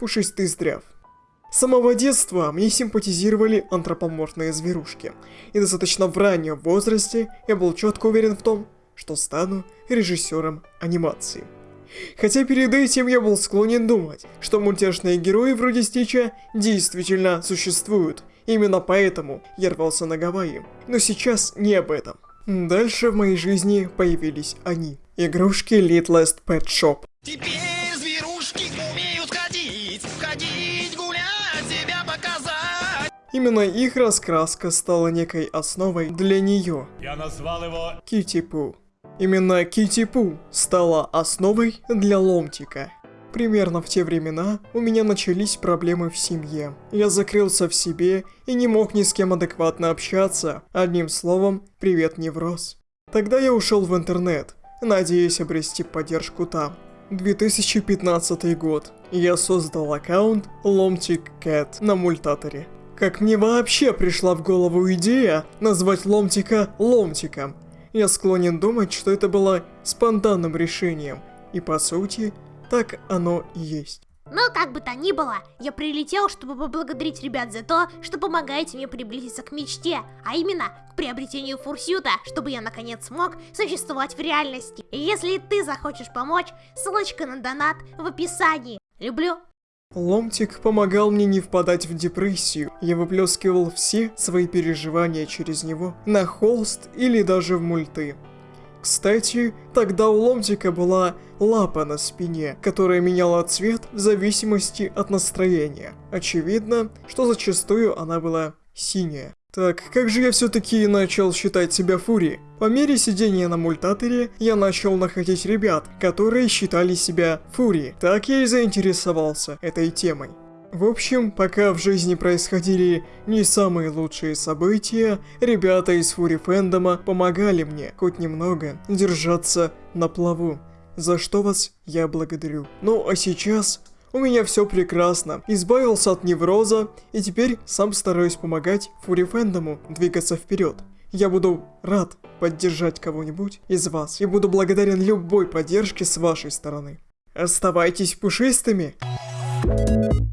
пушистый здрав. С самого детства мне симпатизировали антропоморфные зверушки, и достаточно в раннем возрасте я был четко уверен в том, что стану режиссером анимации. Хотя перед этим я был склонен думать, что мультяшные герои вроде Стича действительно существуют, именно поэтому я рвался на Гавайи. Но сейчас не об этом. Дальше в моей жизни появились они. Игрушки Littlest Pet Shop. Теперь Именно их раскраска стала некой основой для нее. Я назвал его Кити Пу. Именно Кити Пу стала основой для ломтика. Примерно в те времена у меня начались проблемы в семье. Я закрылся в себе и не мог ни с кем адекватно общаться. Одним словом, привет невроз. Тогда я ушел в интернет, надеясь обрести поддержку там. 2015 год. Я создал аккаунт Ломтик Кэт на мультаторе. Как мне вообще пришла в голову идея назвать Ломтика Ломтиком? Я склонен думать, что это было спонтанным решением. И по сути, так оно и есть. Но как бы то ни было, я прилетел, чтобы поблагодарить ребят за то, что помогаете мне приблизиться к мечте, а именно к приобретению фурсюта, чтобы я наконец смог существовать в реальности. И если ты захочешь помочь, ссылочка на донат в описании. Люблю. Ломтик помогал мне не впадать в депрессию. Я выплескивал все свои переживания через него на холст или даже в мульты. Кстати, тогда у Ломтика была лапа на спине, которая меняла цвет в зависимости от настроения. Очевидно, что зачастую она была синяя. Так, как же я все-таки начал считать себя фурией? По мере сидения на мультаторе, я начал находить ребят, которые считали себя фурией. Так я и заинтересовался этой темой. В общем, пока в жизни происходили не самые лучшие события, ребята из Фури Фэндома помогали мне хоть немного держаться на плаву, за что вас я благодарю. Ну а сейчас у меня все прекрасно, избавился от невроза и теперь сам стараюсь помогать Фури Фэндому двигаться вперед. Я буду рад поддержать кого-нибудь из вас и буду благодарен любой поддержке с вашей стороны. Оставайтесь пушистыми! Thank you.